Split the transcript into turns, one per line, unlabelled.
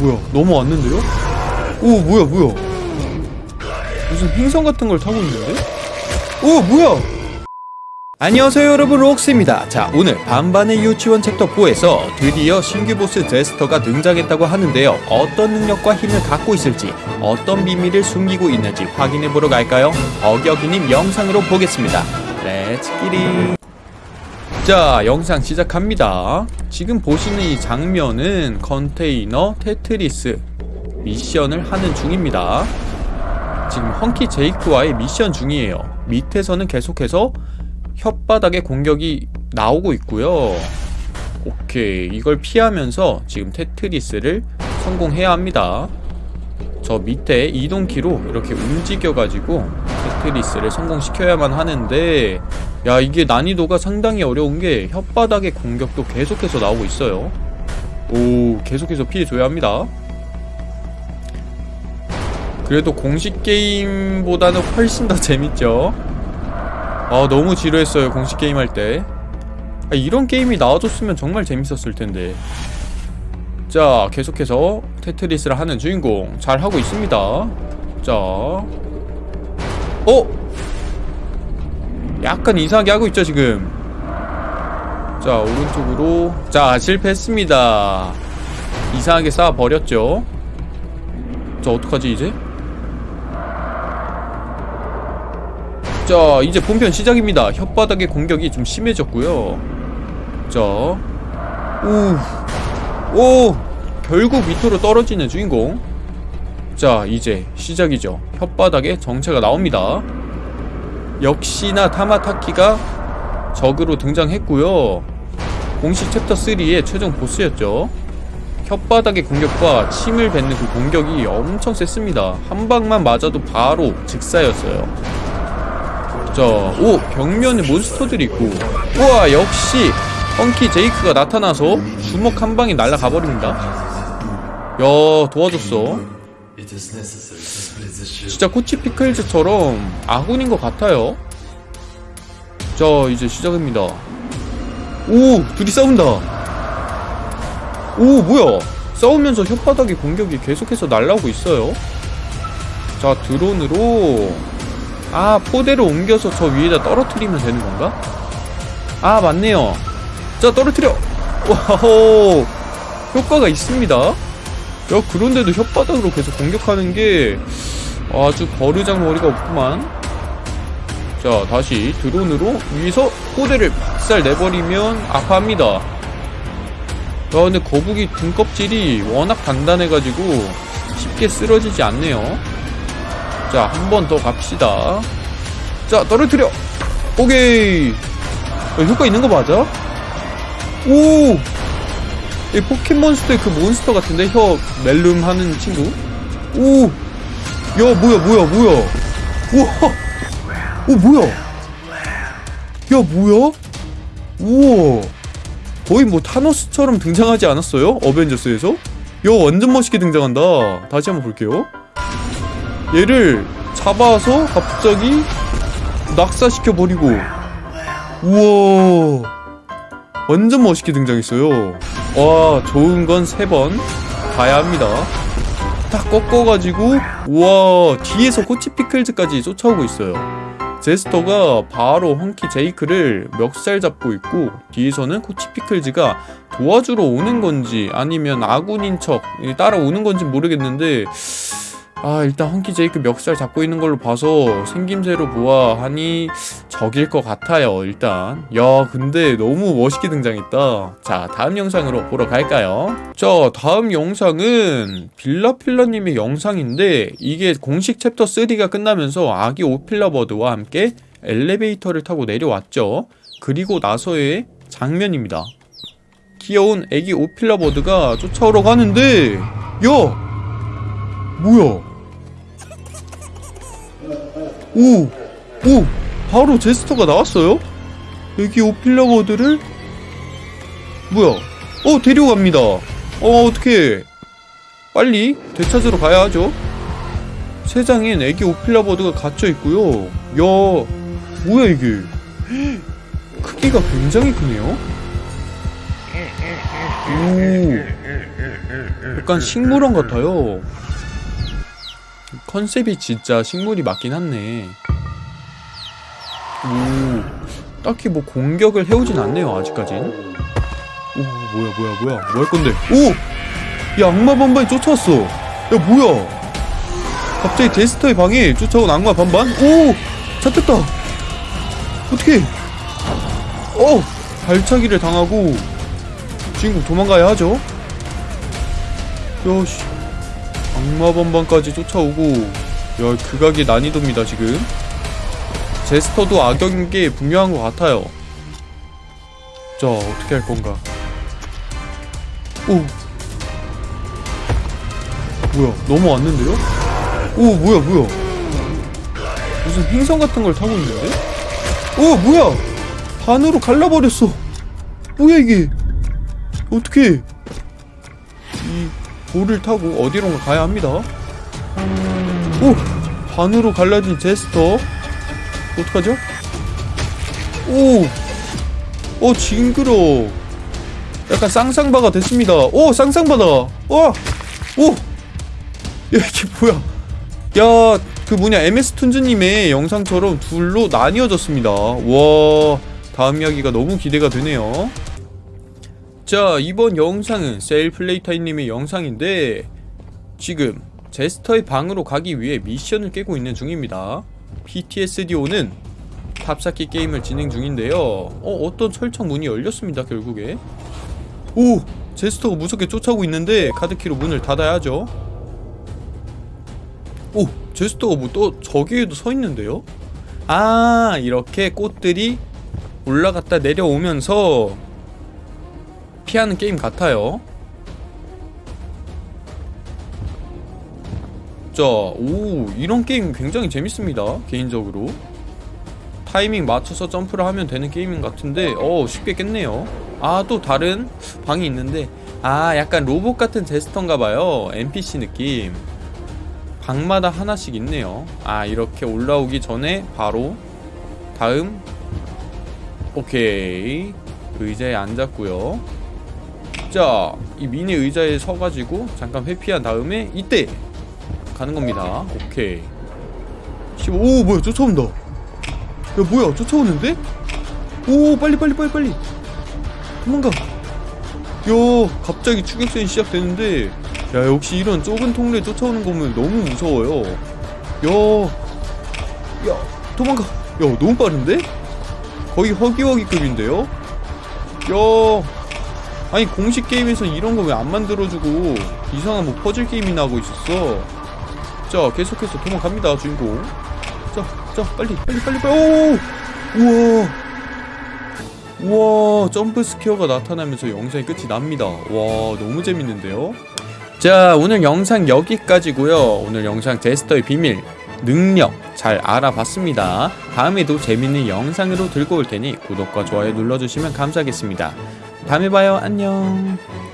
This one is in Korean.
뭐야? 넘어왔는데요? 오 뭐야 뭐야? 무슨 행성 같은 걸 타고 있는데? 오 뭐야? 안녕하세요 여러분. 록스입니다. 자 오늘 반반의 유치원 챕터 4에서 드디어 신규 보스 제스터가 등장했다고 하는데요. 어떤 능력과 힘을 갖고 있을지 어떤 비밀을 숨기고 있는지 확인해보러 갈까요? 어격이님 영상으로 보겠습니다. Let's get it 자 영상 시작합니다. 지금 보시는 이 장면은 컨테이너 테트리스 미션을 하는 중입니다. 지금 헝키 제이크와의 미션 중이에요. 밑에서는 계속해서 혓바닥에 공격이 나오고 있고요. 오케이 이걸 피하면서 지금 테트리스를 성공해야 합니다. 저 밑에 이동키로 이렇게 움직여가지고 테트리스를 성공시켜야만 하는데 야 이게 난이도가 상당히 어려운 게 혓바닥의 공격도 계속해서 나오고 있어요. 오 계속해서 피해줘야 합니다. 그래도 공식 게임보다는 훨씬 더 재밌죠? 아 너무 지루했어요 공식 게임 할때. 아, 이런 게임이 나와줬으면 정말 재밌었을 텐데. 자 계속해서 테트리스를 하는 주인공. 잘 하고 있습니다. 자. 어? 약간 이상하게 하고 있죠 지금. 자 오른쪽으로. 자 실패했습니다. 이상하게 쌓아버렸죠. 자 어떡하지 이제? 자 이제 본편 시작입니다. 혓바닥의 공격이 좀 심해졌고요. 자 우. 오 결국 밑으로 떨어지는 주인공. 자 이제 시작이죠. 혓바닥에 정체가 나옵니다 역시나 타마타키가 적으로 등장했고요. 공식 챕터 3의 최종 보스였죠. 혓바닥의 공격과 침을 뱉는 그 공격이 엄청 셌습니다. 한 방만 맞아도 바로 즉사였어요. 자, 오 벽면에 몬스터들이 있고. 우와 역시 펑키 제이크가 나타나서 주먹 한 방에 날아가 버립니다. 야 도와줬어 진짜 코치 피클즈처럼 아군인 것 같아요. 자 이제 시작입니다. 오 둘이 싸운다. 오 뭐야? 싸우면서 혓바닥에 공격이 계속해서 날라오고 있어요. 자 드론으로 아 포대를 옮겨서 저 위에다 떨어뜨리면 되는 건가? 아 맞네요. 자 떨어뜨려. 와호. 효과가 있습니다 야 그런데도 혓바닥으로 계속 공격하는 게 아주 버르장 머리가 없구만 자 다시 드론으로 위에서 포대를 박살 내버리면 아파합니다 야 근데 거북이 등껍질이 워낙 단단해가지고 쉽게 쓰러지지 않네요 자, 한 번 더 갑시다. 자, 떨어뜨려! 오케이! 야, 효과 있는 거 맞아? 오! 이 포켓몬스터의 그 몬스터 같은데? 혀 멜룸 하는 친구? 오! 야, 뭐야, 뭐야, 뭐야! 우와! 오, 뭐야! 야, 뭐야? 우와! 거의 뭐 타노스처럼 등장하지 않았어요? 어벤져스에서? 야, 완전 멋있게 등장한다. 다시 한번 볼게요. 얘를 잡아서 갑자기 낙사시켜 버리고 우와 완전 멋있게 등장했어요. 와 좋은 건 세 번. 가야 합니다. 딱 꺾어가지고 우와 뒤에서 코치 피클즈까지 쫓아오고 있어요. 제스터가 바로 헝키 제이크를 멱살 잡고 있고 뒤에서는 코치 피클즈가 도와주러 오는 건지 아니면 아군인 척 따라오는 건지 모르겠는데 아 일단 헝키 제이크 멱살 잡고 있는 걸로 봐서 생김새로 보아하니 적일 것 같아요 일단. 야 근데 너무 멋있게 등장했다. 자 다음 영상으로 보러 갈까요? 자 다음 영상은 빌라필라님의 영상인데 이게 공식 챕터 3가 끝나면서 아기 오필라버드와 함께 엘리베이터를 타고 내려왔죠. 그리고 나서의 장면입니다. 귀여운 애기 오필라버드가 쫓아오러 가는데 야! 뭐야 오! 오! 바로 제스터가 나왔어요? 여기 오필러버드를 뭐야 어 데려갑니다 어 어떻게 빨리 되찾으러 가야 하죠 세상엔 애기 오필러버드가 갇혀있고요 야 뭐야 이게 크기가 굉장히 크네요 오 약간 식물원 같아요. 컨셉이 진짜 식물이 맞긴 하네. 오, 딱히 뭐 공격을 해오진 않네요, 아직까진. 오, 뭐야, 뭐야, 뭐야. 뭐 할 건데? 오! 야, 악마 반반이 쫓아왔어. 야, 뭐야. 갑자기 데스터의 방에 쫓아온 악마 반반? 오! 잡혔다. 어떻게? 어! 발차기를 당하고 주인공 도망가야 하죠. 야씨 악마 반반까지 쫓아오고 야 극악의 난이도입니다 지금. 제스터도 악역인 게 분명한 것 같아요. 자 어떻게 할 건가? 오! 뭐야 넘어왔는데요? 오 뭐야 뭐야? 무슨 행성 같은 걸 타고 있는데? 오 뭐야? 반으로 갈라버렸어. 뭐야 이게? 어떻게 이 볼을 타고 어디론가 가야 합니다. 오! 반으로 갈라진 제스터. 어떡하죠? 오! 어 징그러. 약간 쌍쌍바가 됐습니다. 오 쌍쌍바다. 와! 오! 야 이게 뭐야? 야 그 뭐냐 MS 툰즈님의 영상처럼 둘로 나뉘어졌습니다. 와 다음 이야기가 너무 기대가 되네요 자 이번 영상은 셀플레이타이님의 영상인데 지금 제스터의 방으로 가기 위해 미션을 깨고 있는 중입니다. PTSDO는 탑쌓기 게임을 진행 중인데요. 어 어떤 철창 문이 열렸습니다 결국에. 오 제스터가 무섭게 쫓아오고 있는데 카드키로 문을 닫아야죠. 오 제스터가 뭐 또 저기에도 서 있는데요? 아 이렇게 꽃들이 올라갔다 내려오면서 피하는 게임 같아요 자, 오, 이런 게임 굉장히 재밌습니다. 개인적으로. 타이밍 맞춰서 점프를 하면 되는 게임 같은데, 어, 쉽게 깼네요. 아, 또 다른 방이 있는데, 아, 약간 로봇 같은 제스터인가봐요. NPC 느낌. 방마다 하나씩 있네요. 아, 이렇게 올라오기 전에 바로 다음. 오케이. 의자에 앉았고요. 자, 이 미니 의자에 서가지고 잠깐 회피한 다음에 이때 가는 겁니다. 오케이. 씨, 오 뭐야 쫓아온다. 야 뭐야 쫓아오는데? 오 빨리 빨리 빨리 빨리. 도망가. 야 갑자기 추격전이 시작되는데 야 역시 이런 좁은 통로에 쫓아오는 거면 너무 무서워요. 야, 야 도망가. 야 너무 빠른데? 거의 허기허기급인데요? 야 아니 공식 게임에서 이런 거 왜 안 만들어주고 이상한 뭐 퍼즐 게임이나 하고 있었어? 자 계속해서 도망갑니다 주인공. 자, 자 빨리 빨리 빨리 빨리. 오! 우와! 우와 점프 스퀘어가 나타나면서 영상이 끝이 납니다. 와 너무 재밌는데요? 자 오늘 영상 여기까지고요. 오늘 영상 제스터의 비밀 능력 잘 알아봤습니다. 다음에도 재밌는 영상으로 들고 올 테니 구독과 좋아요 눌러주시면 감사하겠습니다 다음에 봐요. 안녕